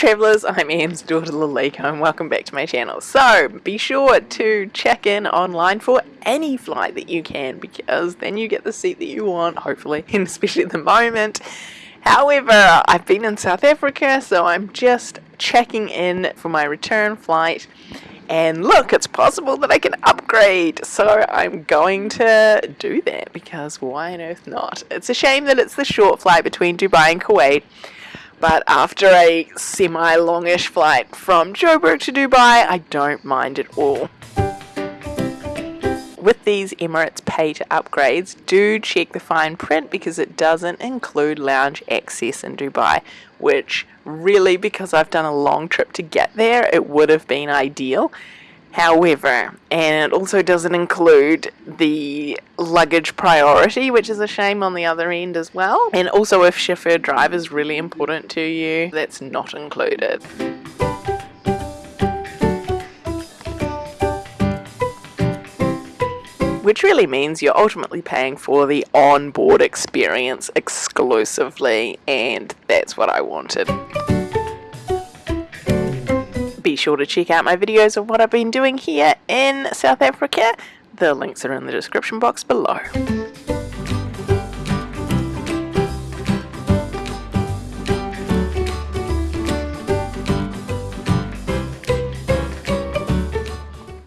travellers, I'm Anne's daughter Lalika and welcome back to my channel. So be sure to check in online for any flight that you can because then you get the seat that you want, hopefully, and especially at the moment. However, I've been in South Africa so I'm just checking in for my return flight and look, it's possible that I can upgrade. So I'm going to do that because why on earth not? It's a shame that it's the short flight between Dubai and Kuwait but after a semi-longish flight from Joburg to Dubai, I don't mind at all. With these Emirates pay to upgrades, do check the fine print because it doesn't include lounge access in Dubai, which really, because I've done a long trip to get there, it would have been ideal. However, and it also doesn't include the luggage priority, which is a shame on the other end as well. And also if chauffeur drive is really important to you, that's not included. Which really means you're ultimately paying for the on-board experience exclusively, and that's what I wanted. Be sure to check out my videos of what I've been doing here in South Africa. The links are in the description box below.